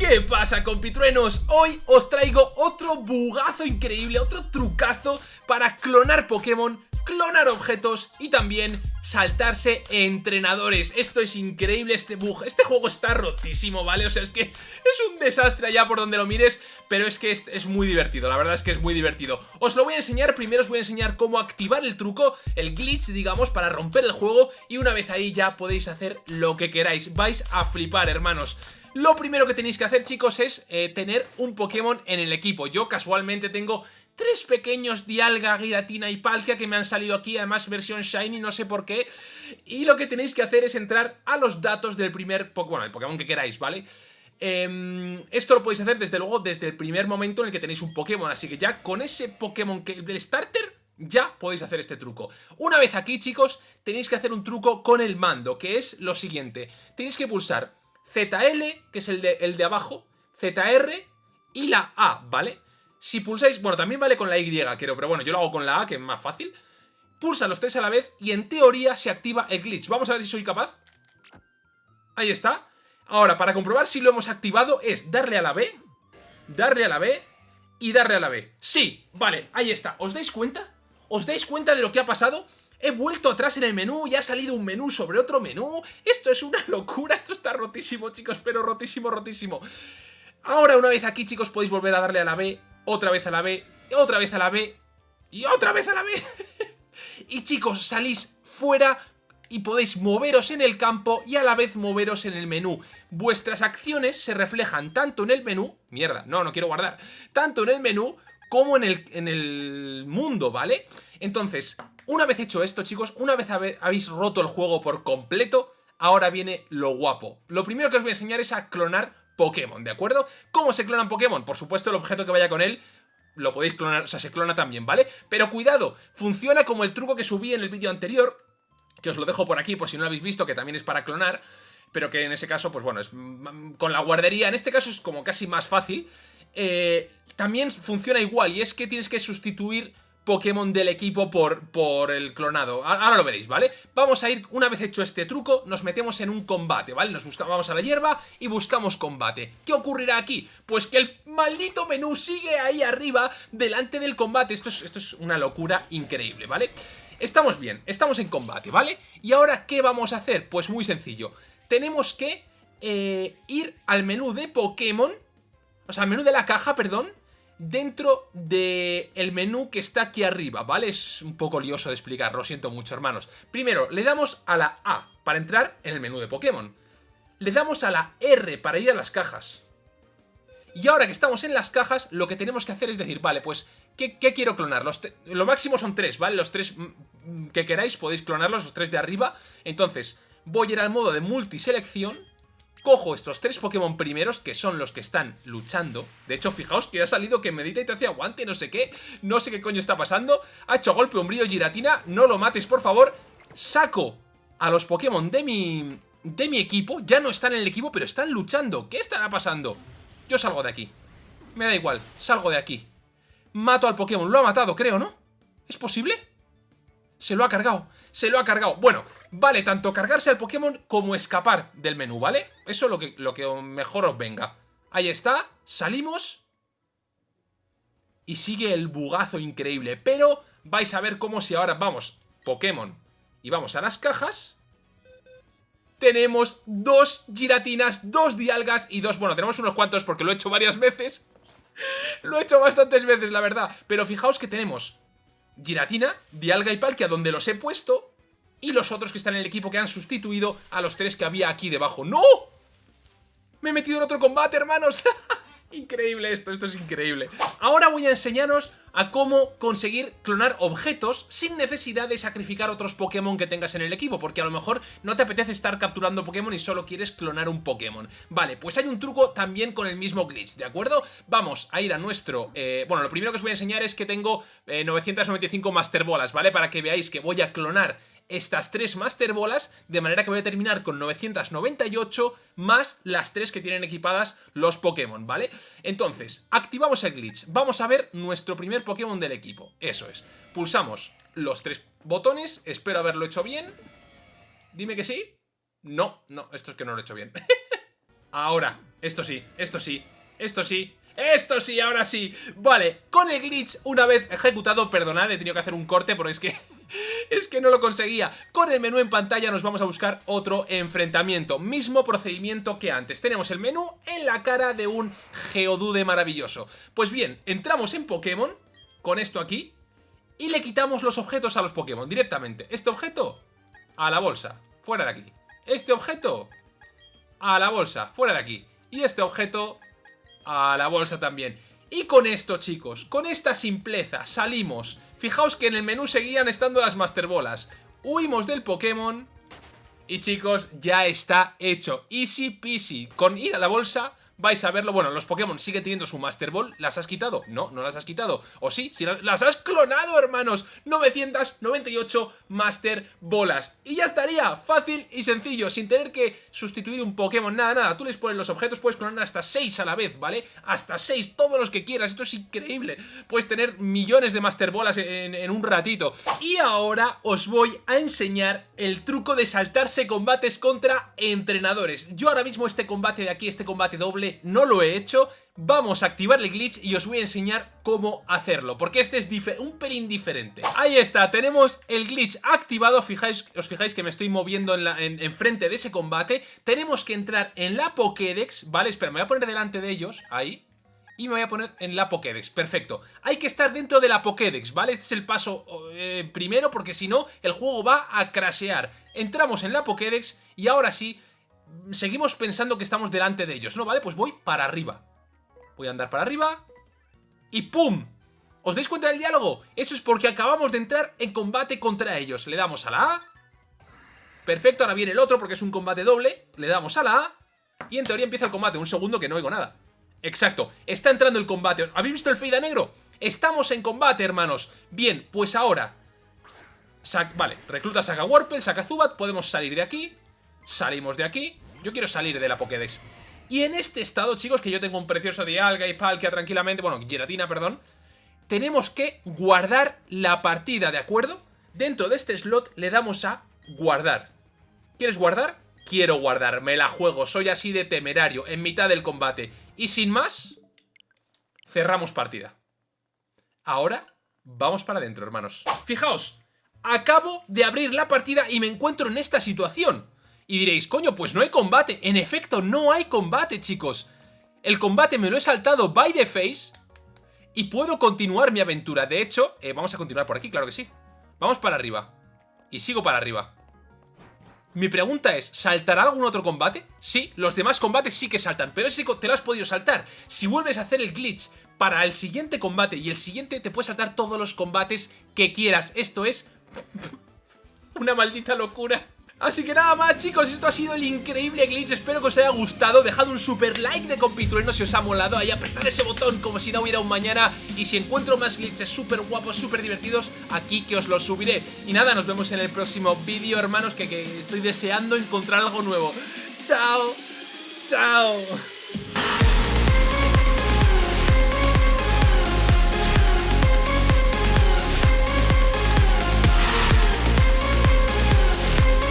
¿Qué pasa compitruenos? Hoy os traigo otro bugazo increíble, otro trucazo para clonar Pokémon, clonar objetos y también saltarse entrenadores. Esto es increíble este bug, este juego está rotísimo, ¿vale? O sea, es que es un desastre allá por donde lo mires, pero es que es, es muy divertido, la verdad es que es muy divertido. Os lo voy a enseñar, primero os voy a enseñar cómo activar el truco, el glitch, digamos, para romper el juego y una vez ahí ya podéis hacer lo que queráis. Vais a flipar, hermanos. Lo primero que tenéis que hacer, chicos, es eh, tener un Pokémon en el equipo. Yo casualmente tengo tres pequeños Dialga, Giratina y Palkia que me han salido aquí, además versión Shiny, no sé por qué. Y lo que tenéis que hacer es entrar a los datos del primer Pokémon, el Pokémon que queráis, ¿vale? Em, esto lo podéis hacer desde luego desde el primer momento en el que tenéis un Pokémon, así que ya con ese Pokémon que el starter ya podéis hacer este truco. Una vez aquí, chicos, tenéis que hacer un truco con el mando, que es lo siguiente. Tenéis que pulsar ZL, que es el de, el de abajo, ZR y la A, ¿vale? Si pulsáis, bueno, también vale con la Y, creo, pero bueno, yo lo hago con la A, que es más fácil. Pulsa los tres a la vez y en teoría se activa el glitch. Vamos a ver si soy capaz. Ahí está. Ahora, para comprobar si lo hemos activado es darle a la B, darle a la B y darle a la B. Sí, vale, ahí está. ¿Os dais cuenta? ¿Os dais cuenta de lo que ha pasado? He vuelto atrás en el menú y ha salido un menú sobre otro menú. Esto es una locura, esto está rotísimo, chicos, pero rotísimo, rotísimo. Ahora, una vez aquí, chicos, podéis volver a darle a la B, otra vez a la B, otra vez a la B y otra vez a la B. y chicos, salís fuera y podéis moveros en el campo y a la vez moveros en el menú. Vuestras acciones se reflejan tanto en el menú... Mierda, no, no quiero guardar. Tanto en el menú como en el, en el mundo, ¿vale? Entonces, una vez hecho esto, chicos, una vez habéis roto el juego por completo, ahora viene lo guapo. Lo primero que os voy a enseñar es a clonar Pokémon, ¿de acuerdo? ¿Cómo se clonan Pokémon? Por supuesto, el objeto que vaya con él lo podéis clonar, o sea, se clona también, ¿vale? Pero cuidado, funciona como el truco que subí en el vídeo anterior, que os lo dejo por aquí por si no lo habéis visto, que también es para clonar, pero que en ese caso, pues bueno, es con la guardería, en este caso es como casi más fácil. Eh, también funciona igual, y es que tienes que sustituir Pokémon del equipo por, por el clonado. Ahora lo veréis, ¿vale? Vamos a ir, una vez hecho este truco, nos metemos en un combate, ¿vale? Nos buscamos, vamos a la hierba y buscamos combate. ¿Qué ocurrirá aquí? Pues que el maldito menú sigue ahí arriba, delante del combate. Esto es, esto es una locura increíble, ¿vale? Estamos bien, estamos en combate, ¿vale? Y ahora, ¿qué vamos a hacer? Pues muy sencillo. Tenemos que eh, ir al menú de Pokémon, o sea, al menú de la caja, perdón, dentro del el menú que está aquí arriba, ¿vale? Es un poco lioso de explicar, lo siento mucho, hermanos. Primero, le damos a la A para entrar en el menú de Pokémon. Le damos a la R para ir a las cajas. Y ahora que estamos en las cajas, lo que tenemos que hacer es decir, vale, pues, ¿qué, quiero clonar? Los lo máximo son tres, ¿vale? Los tres mm, que queráis podéis clonarlos, los tres de arriba. Entonces, voy a ir al modo de multiselección cojo estos tres Pokémon primeros, que son los que están luchando. De hecho, fijaos que ha salido que medita y te hace aguante, no sé qué. No sé qué coño está pasando. Ha hecho golpe umbrío Giratina. No lo mates, por favor. Saco a los Pokémon de mi, de mi equipo. Ya no están en el equipo, pero están luchando. ¿Qué estará pasando? Yo salgo de aquí. Me da igual, salgo de aquí. Mato al Pokémon. Lo ha matado, creo, ¿no? ¿Es posible? Se lo ha cargado, se lo ha cargado. Bueno, vale tanto cargarse al Pokémon como escapar del menú, ¿vale? Eso es lo que, lo que mejor os venga. Ahí está, salimos. Y sigue el bugazo increíble. Pero vais a ver cómo si ahora vamos Pokémon y vamos a las cajas... Tenemos dos giratinas, dos dialgas y dos... Bueno, tenemos unos cuantos porque lo he hecho varias veces. lo he hecho bastantes veces, la verdad. Pero fijaos que tenemos Giratina, Dialga y Palkia donde los he puesto y los otros que están en el equipo que han sustituido a los tres que había aquí debajo. ¡No! Me he metido en otro combate, hermanos. increíble esto, esto es increíble. Ahora voy a enseñaros a cómo conseguir clonar objetos sin necesidad de sacrificar otros Pokémon que tengas en el equipo, porque a lo mejor no te apetece estar capturando Pokémon y solo quieres clonar un Pokémon. Vale, pues hay un truco también con el mismo glitch, ¿de acuerdo? Vamos a ir a nuestro... Eh, bueno, lo primero que os voy a enseñar es que tengo 995 eh, Master Bolas, ¿vale? Para que veáis que voy a clonar estas tres Master Bolas, de manera que voy a terminar con 998 más las tres que tienen equipadas los Pokémon, ¿vale? Entonces, activamos el glitch. Vamos a ver nuestro primer Pokémon del equipo. Eso es. Pulsamos los tres botones. Espero haberlo hecho bien. Dime que sí. No, no, esto es que no lo he hecho bien. Ahora, esto sí, esto sí, esto sí, esto sí, ahora sí. Vale, con el glitch una vez ejecutado, perdonad, he tenido que hacer un corte porque es que... es que no lo conseguía. Con el menú en pantalla nos vamos a buscar otro enfrentamiento. Mismo procedimiento que antes. Tenemos el menú en la cara de un Geodude maravilloso. Pues bien, entramos en Pokémon, con esto aquí, y le quitamos los objetos a los Pokémon directamente. Este objeto, a la bolsa, fuera de aquí. Este objeto, a la bolsa, fuera de aquí. Y este objeto, a la bolsa también. Y con esto, chicos, con esta simpleza salimos. Fijaos que en el menú seguían estando las Master Bolas. Huimos del Pokémon y, chicos, ya está hecho. Easy peasy. Con ir a la bolsa vais a verlo. Bueno, los Pokémon siguen teniendo su Master Ball. ¿Las has quitado? No, no las has quitado. ¿O sí? Las has clonado, hermanos. 998 Master Bolas. Y ya estaría. Fácil y sencillo. Sin tener que sustituir un Pokémon. Nada, nada. Tú les pones los objetos. Puedes clonar hasta 6 a la vez, ¿vale? Hasta 6. Todos los que quieras. Esto es increíble. Puedes tener millones de Master Bolas en, en un ratito. Y ahora os voy a enseñar el truco de saltarse combates contra entrenadores. Yo ahora mismo este combate de aquí, este combate doble no lo he hecho, vamos a activar el glitch y os voy a enseñar cómo hacerlo, porque este es un pelín diferente. Ahí está, tenemos el glitch activado, fijáis, os fijáis que me estoy moviendo en, en, frente de ese combate, tenemos que entrar en la Pokédex, ¿vale? Espera, me voy a poner delante de ellos, ahí, y me voy a poner en la Pokédex, perfecto. Hay que estar dentro de la Pokédex, ¿vale? Este es el paso eh, primero porque si no el juego va a crashear. Entramos en la Pokédex y ahora sí seguimos pensando que estamos delante de ellos, ¿no? Vale, pues voy para arriba. Voy a andar para arriba y ¡pum! ¿Os dais cuenta del diálogo? Eso es porque acabamos de entrar en combate contra ellos. Le damos a la A. Perfecto, ahora viene el otro porque es un combate doble. Le damos a la A. Y en teoría empieza el combate. Un segundo que no oigo nada. Exacto, está entrando el combate. ¿Habéis visto el fade negro? Estamos en combate, hermanos. Bien, pues ahora... vale, recluta saca Warpel, saca Zubat. Podemos salir de aquí. Salimos de aquí. Yo quiero salir de la Pokédex. Y en este estado, chicos, que yo tengo un precioso Dialga y Palkia tranquilamente, bueno, Giratina, perdón, tenemos que guardar la partida, ¿de acuerdo? Dentro de este slot le damos a guardar. ¿Quieres guardar? Quiero guardar, me la juego, soy así de temerario, en mitad del combate. Y sin más, cerramos partida. Ahora, vamos para adentro, hermanos. Fijaos, acabo de abrir la partida y me encuentro en esta situación. Y diréis, coño, pues no hay combate. En efecto, no hay combate, chicos. El combate me lo he saltado by the face y puedo continuar mi aventura. De hecho, eh, vamos a continuar por aquí, claro que sí. Vamos para arriba. Y sigo para arriba. Mi pregunta es, ¿saltará algún otro combate? Sí, los demás combates sí que saltan, pero ese te lo has podido saltar. Si vuelves a hacer el glitch para el siguiente combate y el siguiente te puedes saltar todos los combates que quieras. Esto es... una maldita locura. Así que nada más chicos, esto ha sido el increíble glitch, espero que os haya gustado, dejad un super like de compitrueno si os ha molado, ahí apretad ese botón como si no hubiera un mañana y si encuentro más glitches súper guapos, súper divertidos, aquí que os los subiré. Y nada, nos vemos en el próximo vídeo hermanos, que, que estoy deseando encontrar algo nuevo. ¡Chao! ¡Chao!